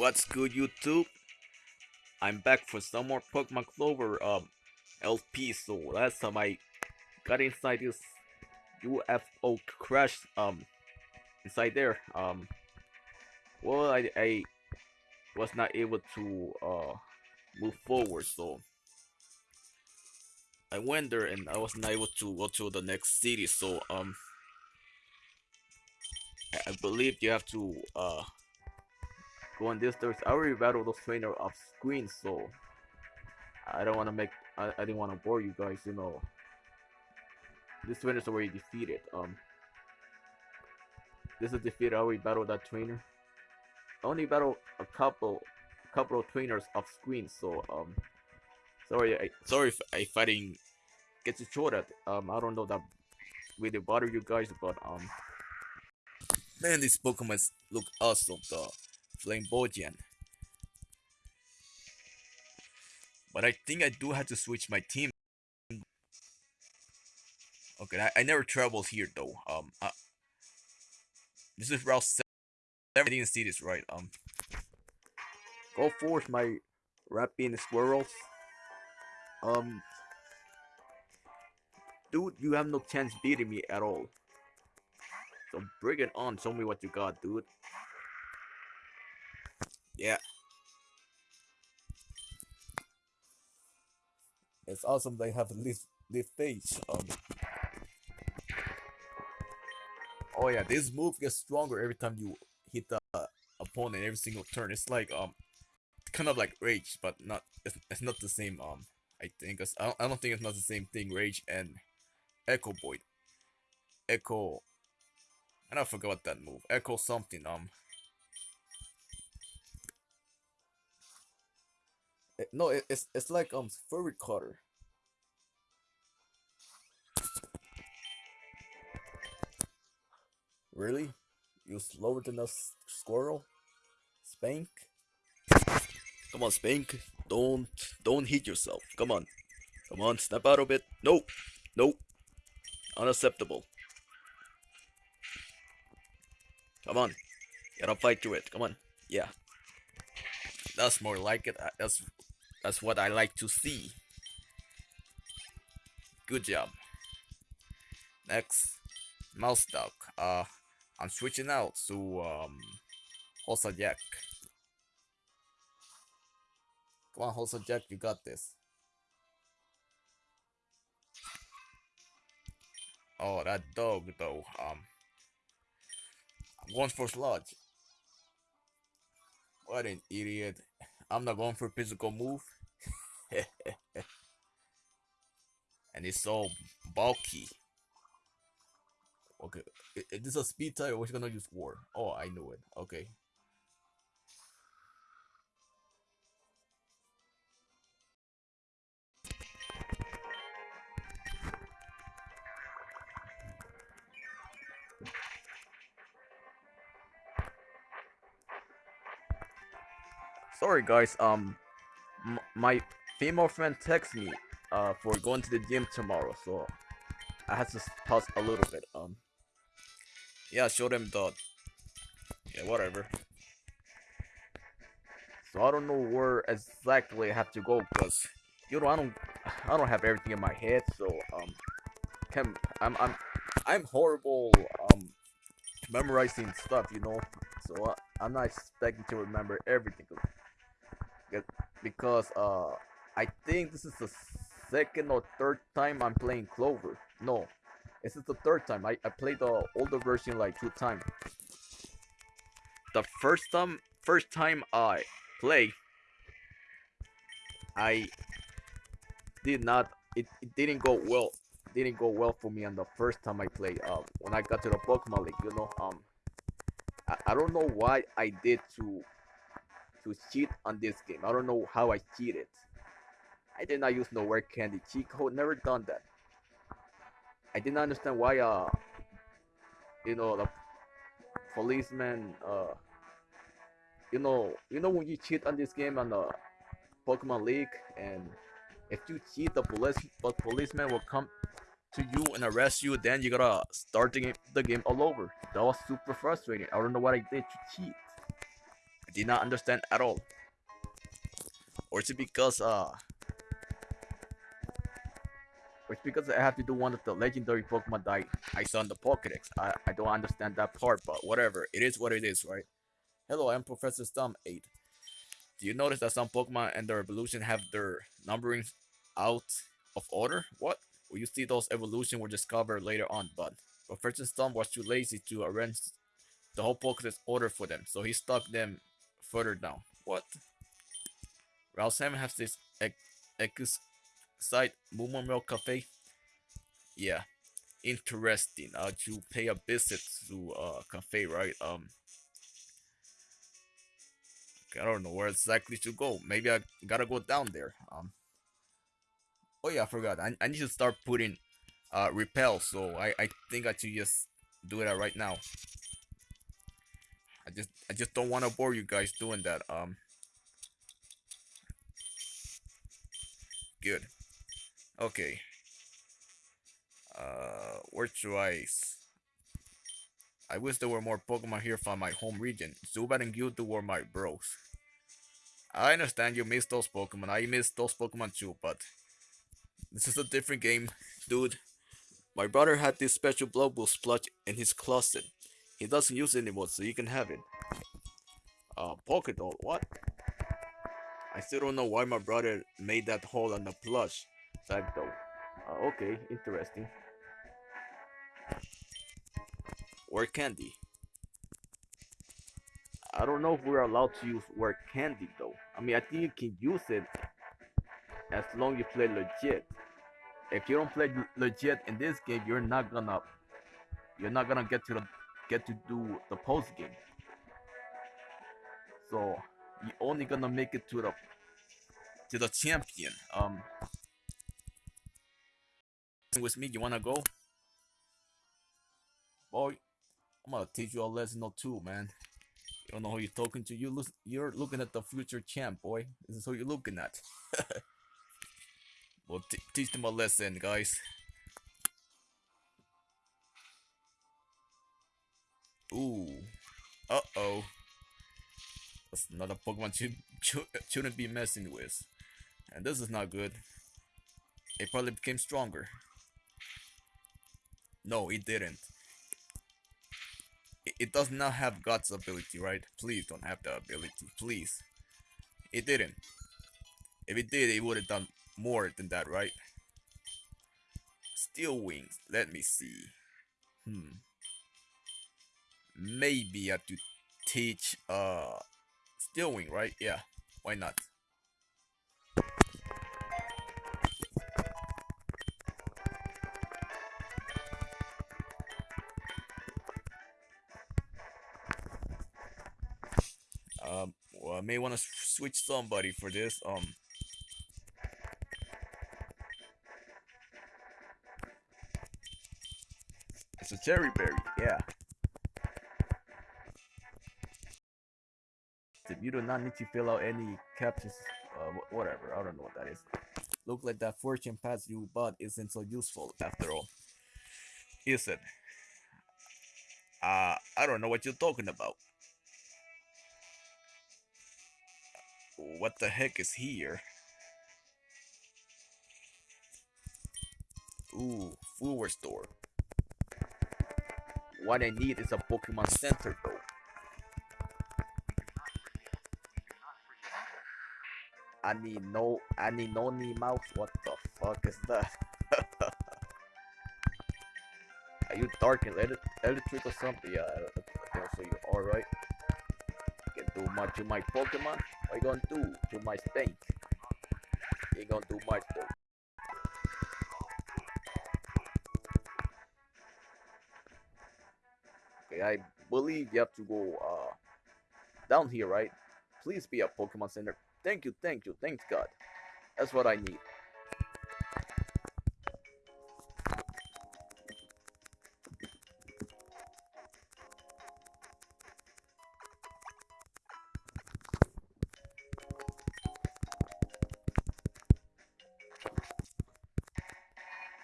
What's good YouTube? I'm back for some more Pokemon Clover um LP so last time I got inside this UFO crash um inside there um well I, I was not able to uh move forward so I went there and I was not able to go to the next city so um I, believe you have to uh go on this there's I already battled those trainer off screen so I don't want to make I, I didn't want to bore you guys you know. This trainer's already defeated um this is defeated I already battled that trainer. I only battled a couple a couple of trainers off screen so um sorry I sorry if, I didn't get to show that um I don't know that really bother you guys but um man these Pokemon look awesome though Flamboyant. But I think I do have to switch my team. Okay, I, I never traveled here though. Um, uh, this is Route 7. I didn't see this right. Um, go forth, my rapping squirrels. Um, dude, you have no chance beating me at all. So bring it on. Show me what you got, dude. Yeah. It's awesome they have this this face. Um. Oh yeah, this move gets stronger every time you hit the opponent every single turn. It's like um, kind of like rage, but not. It's, it's not the same. Um, I think. I don't, I don't think it's not the same thing. Rage and Echo Void. Echo. And I forgot that move. Echo something. Um. It, no, it, it's it's like um Fury Cutter. Really? You slower than a squirrel? Spank? Come on, Spank. Don't don't hit yourself. Come on. Come on, snap out of it. No. No. Unacceptable. Come on. Gotta fight through it. Come on. Yeah. That's more like it. That's that's what I like to see. Good job. Next, mouse duck. Uh, I'm switching out to um, Hosa Jack. Come on, Hosa Jack, you got this. Oh, that dog though. Um, going for Sludge. What an idiot. I'm not going for physical move. and it's so bulky. Okay, is this a speed type or we're gonna use war? Oh, I knew it. Okay. Sorry guys, um, my female friend texted me uh, for going to the gym tomorrow, so I had to pause a little bit. Um, yeah, show them the, yeah, whatever. So I don't know where exactly I have to go, cause you know I don't, I don't have everything in my head, so um, can I'm I'm I'm horrible um memorizing stuff, you know. So uh, I'm not expecting to remember everything because uh I think this is the second or third time I'm playing Clover. No, this is the third time. I, I played the older version like two times. The first time first time I play I did not it, it didn't go well didn't go well for me on the first time I played uh when I got to the Pokemon League, you know um I, I don't know why I did to to cheat on this game. I don't know how I cheated. I did not use no word candy cheat code. Never done that. I did not understand why uh you know the policeman uh you know you know when you cheat on this game on the Pokemon League and if you cheat the police the policeman will come to you and arrest you then you gotta start the game, the game all over that was super frustrating i don't know what i did to cheat I did not understand at all. Or is it because uh or it's because I have to do one of the legendary Pokemon that I, saw in the Pokedex. I, I don't understand that part, but whatever. It is what it is, right? Hello, I'm Professor Stump 8. Do you notice that some Pokemon and their evolution have their numbering out of order? What? Well, you see those evolution were discovered later on, but Professor Stump was too lazy to arrange the whole Pokedex order for them, so he stuck them further down. What? Route 7 has this ex site Mumo Milk Cafe. Yeah, interesting. Uh, to pay a visit to uh cafe, right? Um, I don't know where exactly to go. Maybe I gotta go down there. Um. Oh yeah, I forgot. I, I need to start putting uh repel. So I I think I should just do that right now. I just I just don't want to bore you guys doing that. Um. Good. Okay. Uh, where should I? I wish there were more Pokemon here from my home region. Zubat and Mewtwo were my bros. I understand you miss those Pokemon. I miss those Pokemon too, but this is a different game, dude. My brother had this special blood boost splotch in his closet. He doesn't use it anymore, so you can have it. Uh, Pokédoll, what? I still don't know why my brother made that hole on the plush side though. Uh, okay, interesting. Word candy. I don't know if we're allowed to use word candy though. I mean, I think you can use it as long as you play legit. If you don't play legit in this game, you're not gonna you're not gonna get to the get to do the post game. So you're only gonna make it to the to the champion. Um, with me, you wanna go? Boy, I'm gonna teach you a lesson or two, man. You don't know who you're talking to. You look, you're looking at the future champ, boy. This is who you're looking at. well, teach them a lesson, guys. Ooh. Uh-oh. That's not a Pokemon you shouldn't be messing with. And this is not good. It probably became stronger. No, it didn't. It, it does not have God's ability, right? Please don't have the ability. Please. It didn't. If it did, it would have done more than that, right? Steel Wings. Let me see. Hmm. Maybe I have to teach uh Steel right? Yeah. Why not? Um, well, I may want to switch somebody for this. Um, it's a cherry berry. Yeah. You do not need to fill out any captures. Uh, whatever. I don't know what that is. Look like that fortune pass you bought isn't so useful after all. Is it? Uh, I don't know what you're talking about. What the heck is here? Ooh, food store. What I need is a Pokemon Center though. I need no, I need no knee mouse. What the fuck is that? are you dark and electric or something? Yeah, I think so. You alright. right. Can do much to my Pokemon. What you gonna do to my stink? You gonna do much though. Okay, I believe you have to go uh down here, right? Please be a Pokemon Center. Thank you, thank you, thanks God. That's what I need.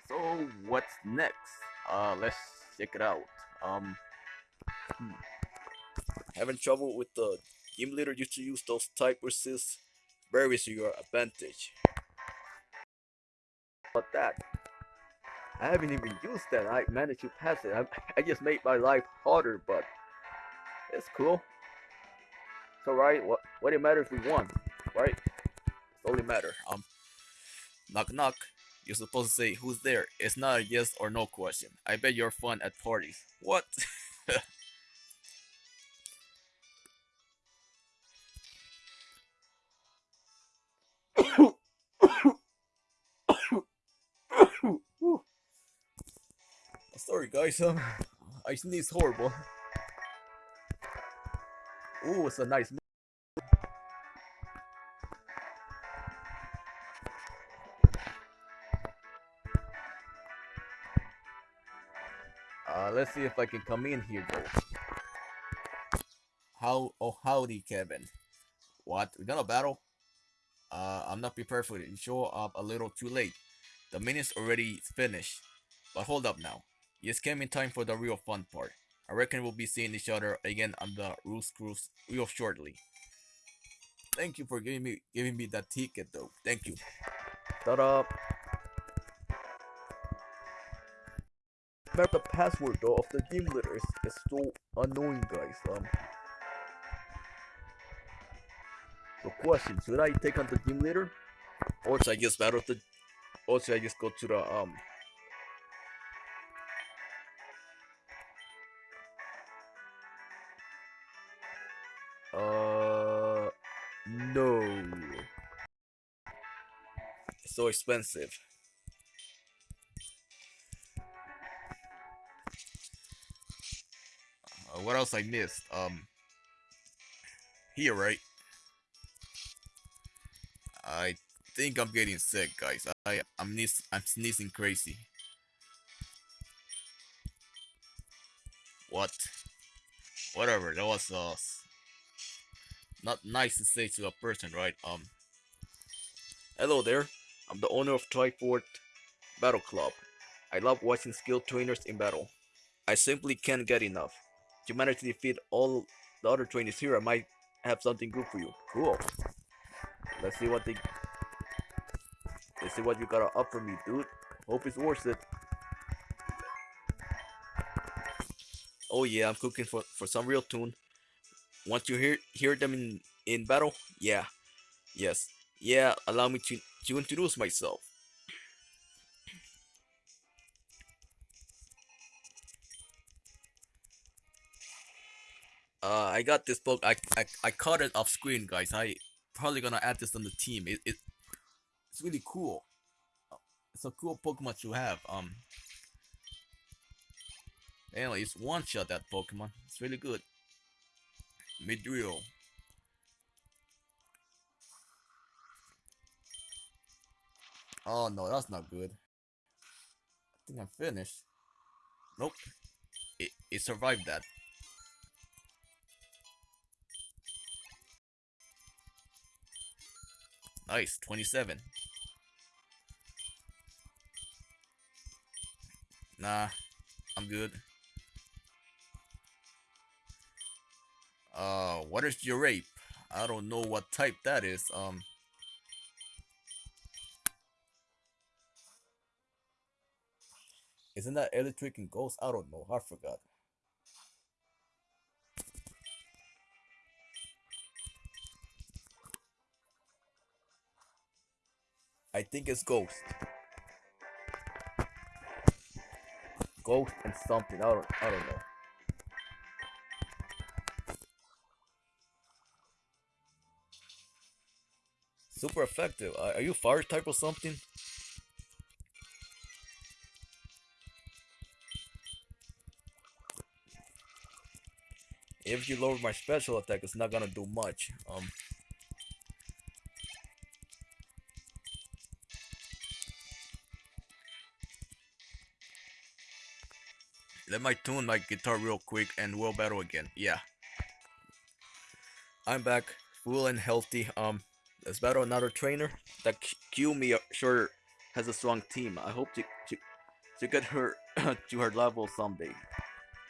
So what's next? Uh, let's check it out. Um, hmm. having trouble with the game leader used to use those type resist berries to your advantage. But that, I haven't even used that. I managed to pass it. I, I just made my life harder, but it's cool. It's alright. What what it matters we won, right? It's only matter. Um, knock knock. You're supposed to say who's there. It's not a yes or no question. I bet you're fun at parties. What? guys, um, I sneeze horrible. Ooh, it's a nice. Uh, let's see if I can come in here though. How? Oh, howdy, Kevin. What? We gonna battle? Uh, I'm not prepared for it. You show up a little too late. The minute's already finished. But hold up now. Just came in time for the real fun part. I reckon we'll be seeing each other again on the Roost Cruise real shortly. Thank you for giving me giving me that ticket though. Thank you. Shut. Remember the password though of the gym leader is, is so annoying guys. Um The question, should I take on the gym leader? Or should I just battle the or should I just go to the um so expensive. Uh, what else I missed? Um, here, right? I think I'm getting sick, guys. I I'm sneezing, I'm sneezing crazy. What? Whatever. That was uh not nice to say to a person, right? Um, hello there. I'm the owner of Trifort Battle Club. I love watching skilled trainers in battle. I simply can't get enough. You manage to defeat all the other trainers here, I might have something good for you. Cool. Let's see what they. Let's see what you gotta offer me, dude. Hope it's worth it. Oh yeah, I'm cooking for for some real tune. Want to hear hear them in in battle? Yeah. Yes. Yeah, allow me to to introduce myself. Uh, I got this book. I, I I caught it off screen, guys. I probably gonna add this on the team. It, it it's really cool. It's a cool Pokemon to have. Um. Anyway, it's one shot that Pokemon. It's really good. Midrill. Oh no, that's not good. I think I'm finished. Nope. It, it survived that. Nice, 27. Nah, I'm good. Uh, what is your rape? I don't know what type that is. Um. Isn't that electric and ghost? I don't know. I forgot. I think it's ghost. Ghost and something. I don't. I don't know. Super effective. Are you fire type or something? If you lower my special attack, it's not gonna do much. Um. Let me tune my guitar real quick and we'll battle again. Yeah. I'm back, full and healthy. Um, Let's battle another trainer. That Kiyomi uh, sure has a strong team. I hope to to, to get her to her level someday.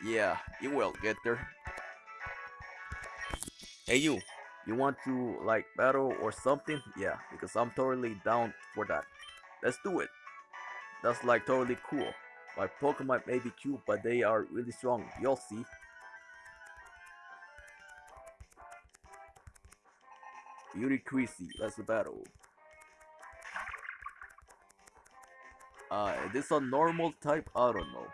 Yeah, you will get there. Hey you, You want to like battle or something? Yeah, because I'm totally down for that. Let's do it. That's like totally cool. My Pokemon may be cute, but they are really strong. You'll see. Beauty Creasy, let's battle. Uh, is this a normal type? I don't know.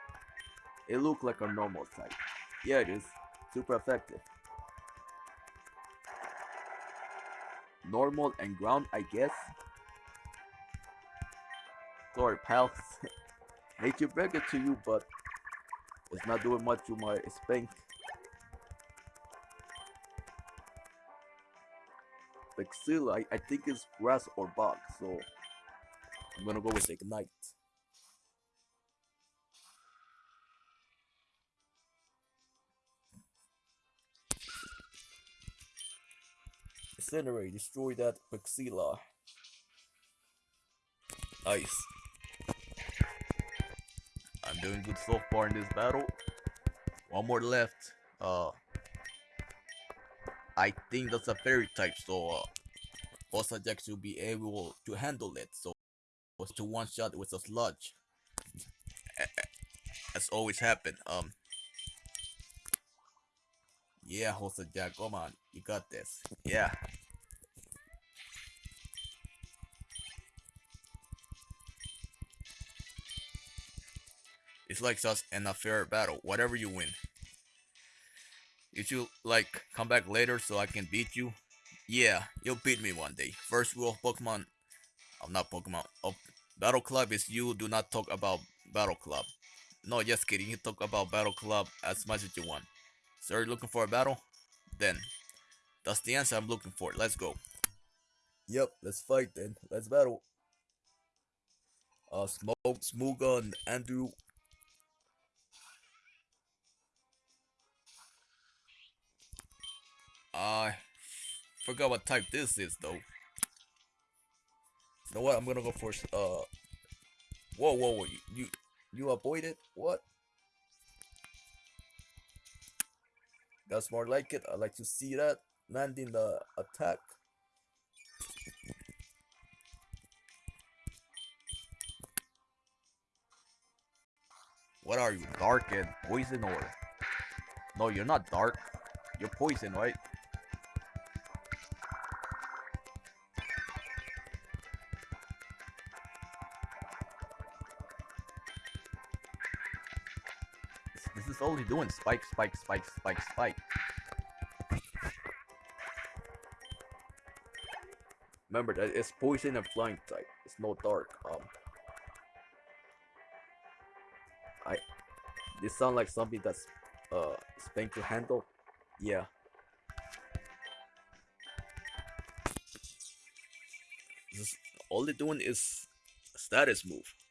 It looked like a normal type. Yeah, it is. Super effective. Normal and ground, I guess. Sorry, pals. Hate to break it to you, but it's not doing much to my spank. Vexilla, I, I think it's grass or bog, so I'm gonna go with Ignite. Incinerate, destroy that Vexilla. Nice. I'm doing good so far in this battle. One more left. Uh, I think that's a fairy type, so uh, Jack should be able to handle it. So, was to one shot with a sludge. As always happened. Um, yeah, Bossa Jack, come on, you got this. Yeah. It's like us in a fair battle. Whatever you win. If you like come back later so I can beat you, yeah, you'll beat me one day. First rule of Pokemon, I'm oh, not Pokemon. Oh, Battle Club is you do not talk about Battle Club. No, just kidding. You talk about Battle Club as much as you want. So you're looking for a battle? Then, that's the answer I'm looking for. Let's go. Yep, let's fight then. Let's battle. Uh, Smoke, Smooga, and Andrew I forgot what type this is though. You know what? I'm gonna go for uh. Whoa, whoa, whoa! You you, avoided what? That's more like it. I like to see that landing the attack. What are you, dark and poison or? No, you're not dark. You're poison, right? Only doing spike, spike, spike, spike, spike. Remember that it's poison and flying type. It's no dark. Um, I. This sound like something that's uh Spank to handle. Yeah. This, all they're doing is status move.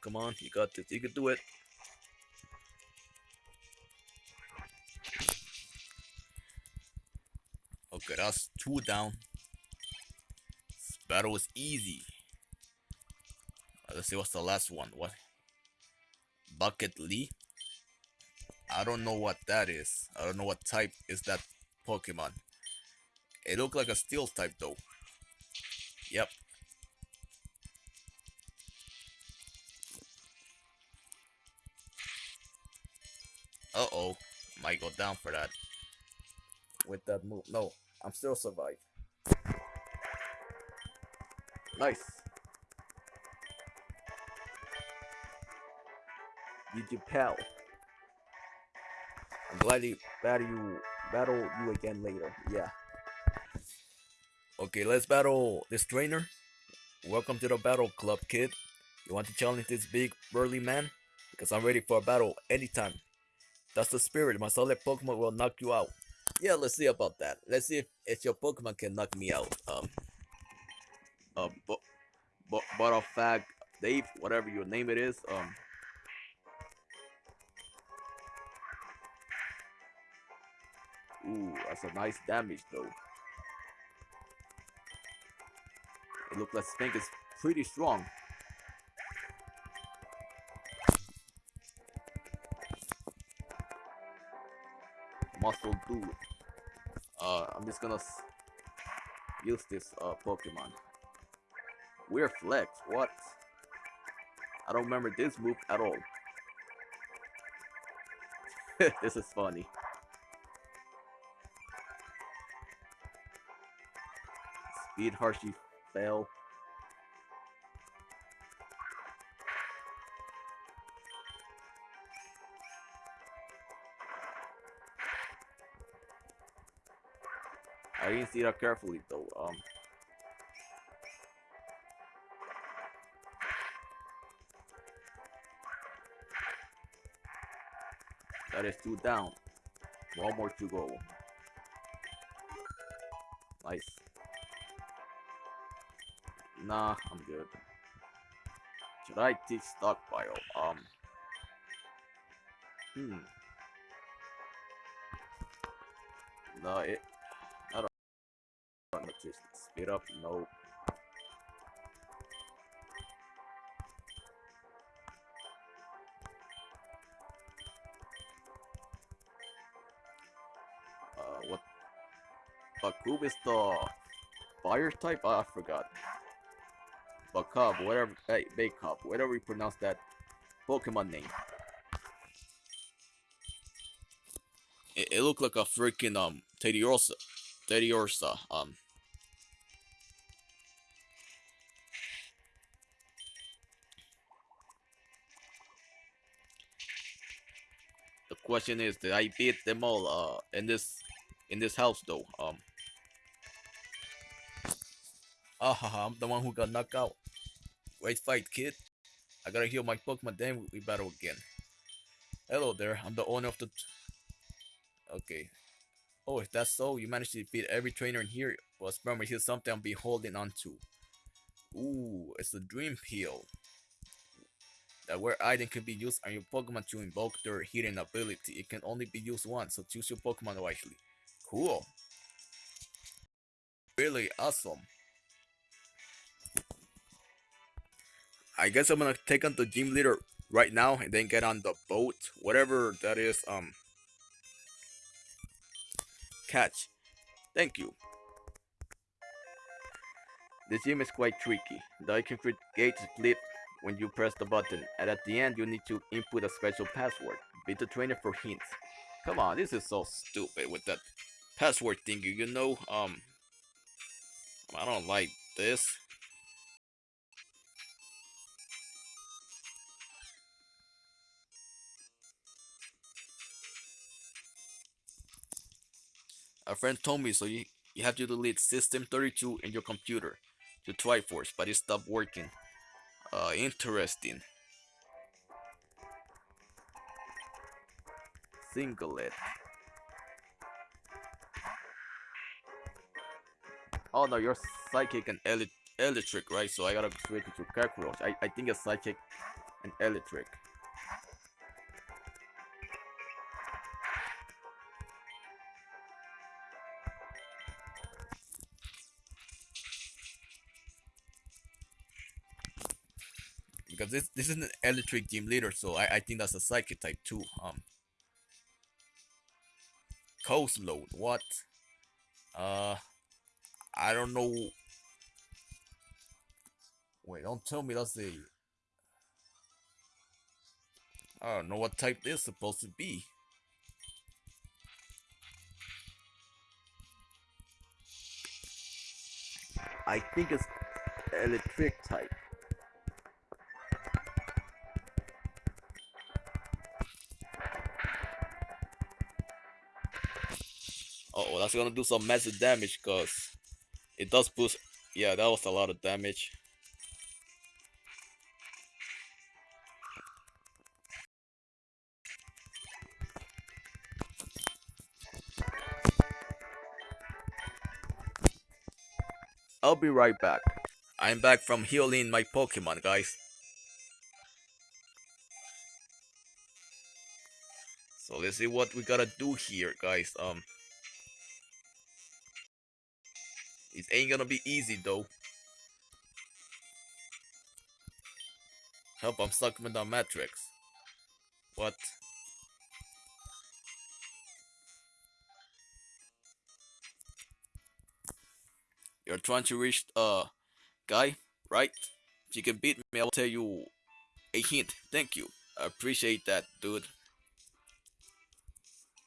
Come on. You got this. You can do it. Okay, that's two down. This battle was easy. Let's see what's the last one. What? Bucket Lee? I don't know what that is. I don't know what type is that Pokemon. It looked like a steel type though. Uh-oh. Might go down for that. With that move. No, I'm still survive. Nice. You pal. I'm glad you battle you battle you again later. Yeah. Okay, let's battle this trainer. Welcome to the battle club, kid. You want to challenge this big burly man? Because I'm ready for a battle anytime. That's the spirit. My solid Pokemon will knock you out. Yeah, let's see about that. Let's see if, if your Pokemon can knock me out. Um, uh, but, but, but of fact, Dave, whatever your name it is, um, Ooh, that's a nice damage though. It looks like Spank is pretty strong. Muscle dude. Uh, I'm just gonna use this uh, Pokemon. Weird flex, what? I don't remember this move at all. this is funny. Speed Hershey fell. I didn't see that carefully though. Um, that is two down. One more to go. Nice. Nah, I'm good. Should I teach stockpile? Um. Hmm. No, it. Speed up. No. Uh, what? Bakub is the fire type? Oh, I forgot. Bakub, whatever, hey, Bakub, whatever you pronounce that Pokemon name. It, it looked like a freaking um Teddiursa, Teddiursa. Um, question is, did I beat them all uh in this in this house though? Um. Ah ha! I'm the one who got knocked out. Great fight, kid. I gotta heal my Pokemon, then we battle again. Hello there, I'm the owner of the... Okay. Oh, if that's so, you managed to defeat every trainer in here. Well, remember, here's something I'll be holding on to. Ooh, it's a Dream Peel. Rare item can be used on your Pokemon to invoke their hidden ability. It can only be used once, so choose your Pokemon wisely. Cool. Really awesome. I guess I'm gonna take on the gym leader right now and then get on the boat, whatever that is. Um, catch. Thank you. The gym is quite tricky. The icon create gate split when you press the button, and at the end you need to input a special password. Beat the trainer for hints. Come on, this is so stupid with that password thingy. You know, um, I don't like this. A friend told me so you, you have to delete system 32 in your computer to Triforce, but it stopped working. Uh, interesting. Singlet. Oh no, you're psychic and ele electric, right? So I gotta switch it to cockroach. I, I think it's psychic and electric. Because this this is an electric gym leader, so I, I think that's a psychic type too. Um, coast load. What? Uh, I don't know. Wait, don't tell me that's a. I don't know what type this is supposed to be. I think it's electric type. Oh, gonna do some massive damage because it does boost. Yeah, that was a lot of damage. I'll be right back. I'm back from healing my Pokemon, guys. So let's see what we gotta do here, guys. Um, Ain't gonna be easy, though. Help, I'm stuck with the matrix. What? You're trying to reach uh guy, right? If you can beat me, I'll tell you a hint. Thank you. I appreciate that, dude.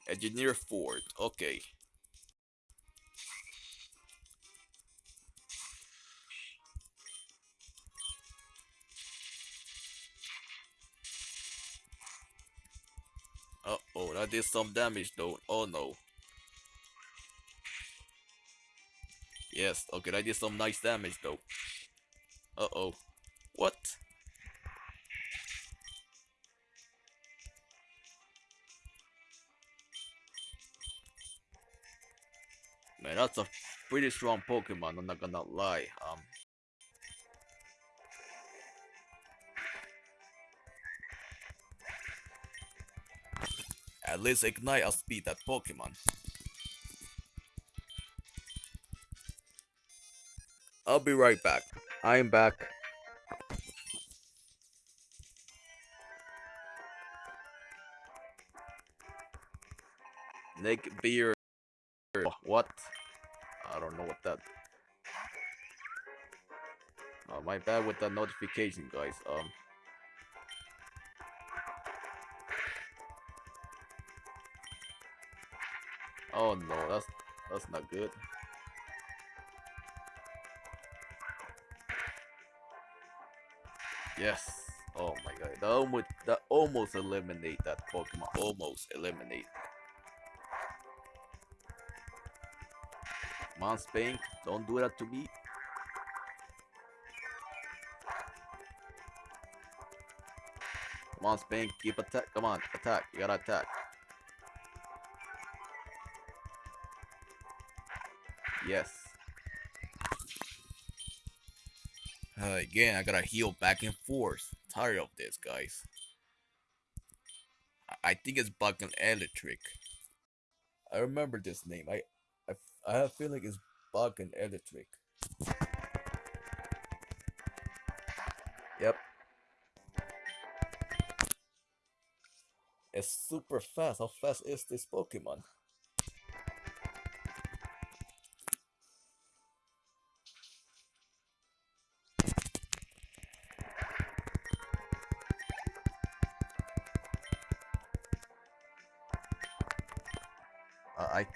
Engineer Ford. Okay. Oh, that did some damage though. Oh no. Yes, okay, that did some nice damage though. Uh oh. What? Man, that's a pretty strong Pokemon, I'm not gonna lie. Um, At least Ignite outspeed that Pokemon. I'll be right back. I am back. Nick Beer. What? I don't know what that. Oh, my bad with the notification, guys. Um. Oh no, that's that's not good. Yes. Oh my god. That almost that almost eliminate that Pokemon. Almost eliminate. Come on, Spank. Don't do that to me. Come on, Spank. Keep attack. Come on, attack. You gotta attack. Yes. Uh, again, I gotta heal back and forth. Tired of this, guys. I, I think it's Bug and Electric. I remember this name. I, I, I have a feeling it's Bug and Electric. Yep. It's super fast. How fast is this Pokemon?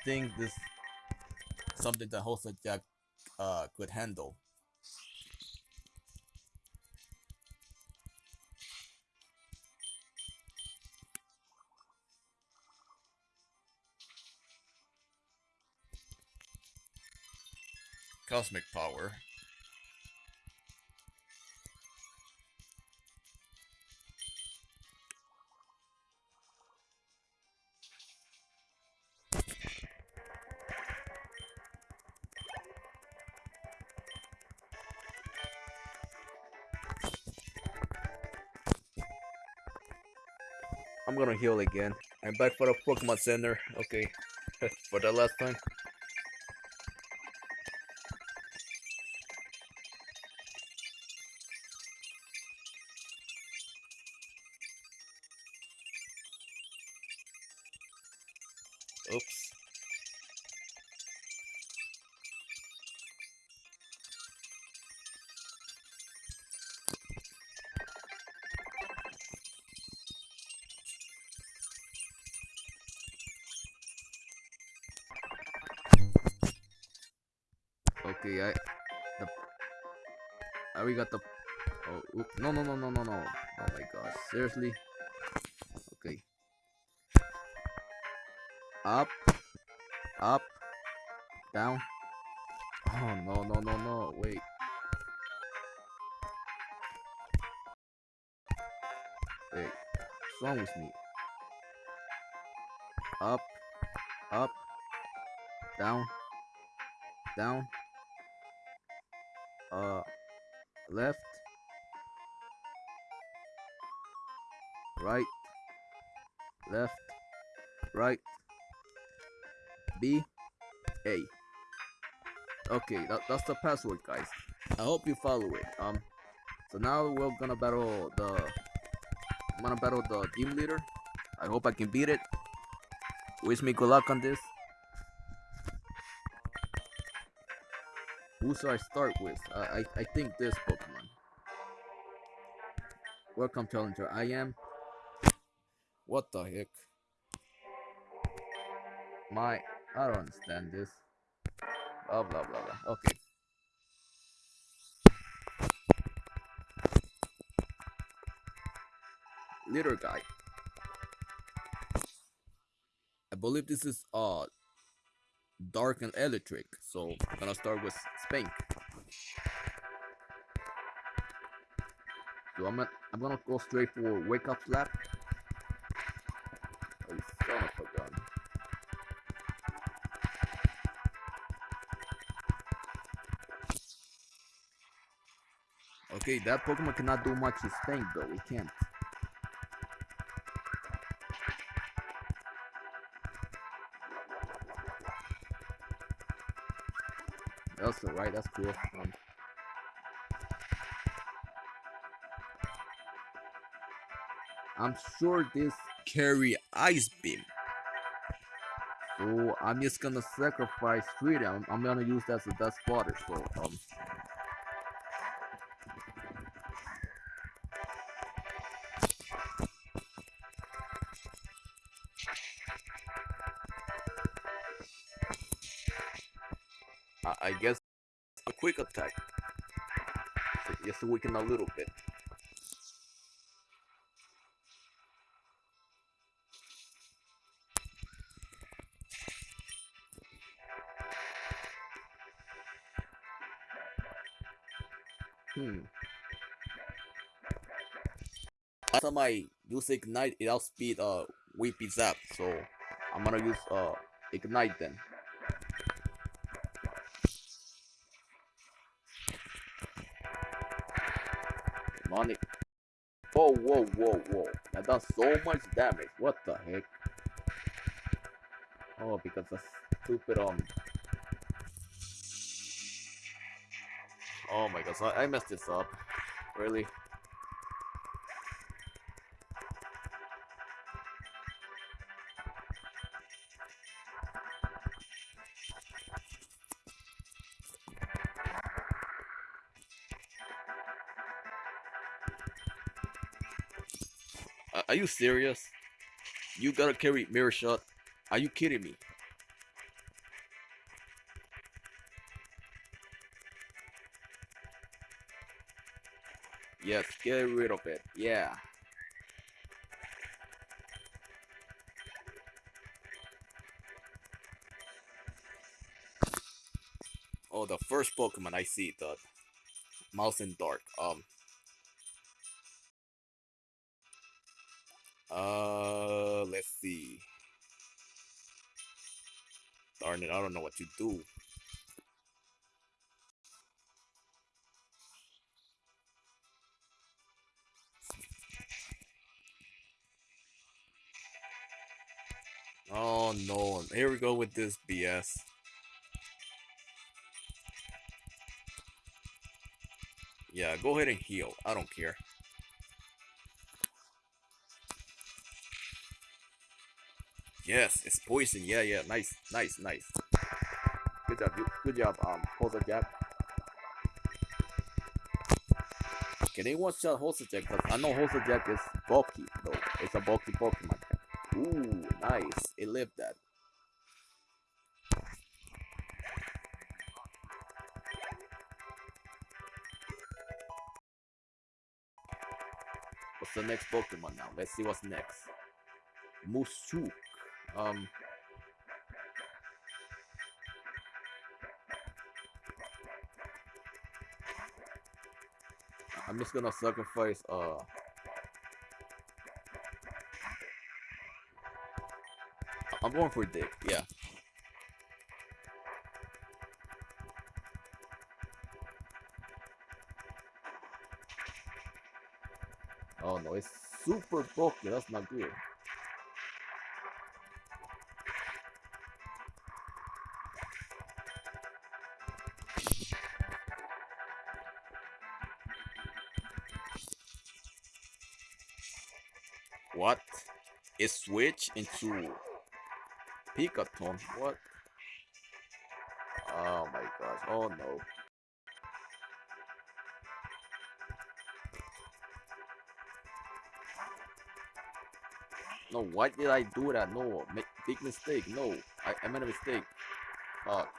Think this something that Hosa Jack uh, could handle. Cosmic power. Heal again. I'm back for the Pokemon Center. Okay, for the last time. Okay, I the uh, I uh, we got the oh oop, no no no no no no. Oh my gosh seriously? Okay. Up up down. Oh no no no no wait. Wait what's wrong with me? Up up down down left. Right. Left. Right. B. A. Okay that, that's the password guys. I hope you follow it. Um so now we're gonna battle the I'm gonna battle the team leader. I hope I can beat it. Wish me good luck on this Who should I start with? Uh, I I think this Pokemon. Welcome, challenger. I am. What the heck? My, I don't understand this. Blah blah blah blah. Okay. Little guy. I believe this is uh dark and electric, so I'm gonna start with Spank. So I'm gonna, I'm gonna go straight for Wake Up Slap. Oh. Okay, that Pokemon cannot do much with Spank though, it can't. That's alright, that's cool. Um, I'm sure this carry Ice Beam. So I'm just gonna sacrifice Freedom. I'm, I'm gonna use that as a dust Spotter, so um quick attack. So just weaken a little bit. Hmm. Last time I use ignite, it outspeed uh Weepy Zap, so I'm gonna use uh ignite then. Whoa, whoa, whoa. That does so much damage. What the heck? Oh, because the stupid um. Oh my god, I messed this up. Really? You serious? You gotta carry mirror shot? Are you kidding me? Yes, get rid of it. Yeah. Oh, the first Pokemon I see, the Mouse in Dark. Um. Don't know what to do. Oh no, here we go with this BS. Yeah, go ahead and heal. I don't care. Yes, it's poison. Yeah, yeah. Nice, nice, nice. Good job. Good job, um, Hosa Jack. Can anyone shot Hosa Jack? Cause I know Hosa Jack is bulky, though. It's a bulky Pokemon. Ooh, nice. It lived that. What's the next Pokemon now? Let's see what's next. Musuk. Um. I'm just gonna sacrifice uh I'm going for Dick, yeah. Oh no, it's super bulky, that's not good. switch into Pikaton. What? Oh my gosh. Oh no. No, why did I do that? No, make big mistake. No, I, I made a mistake. Fuck.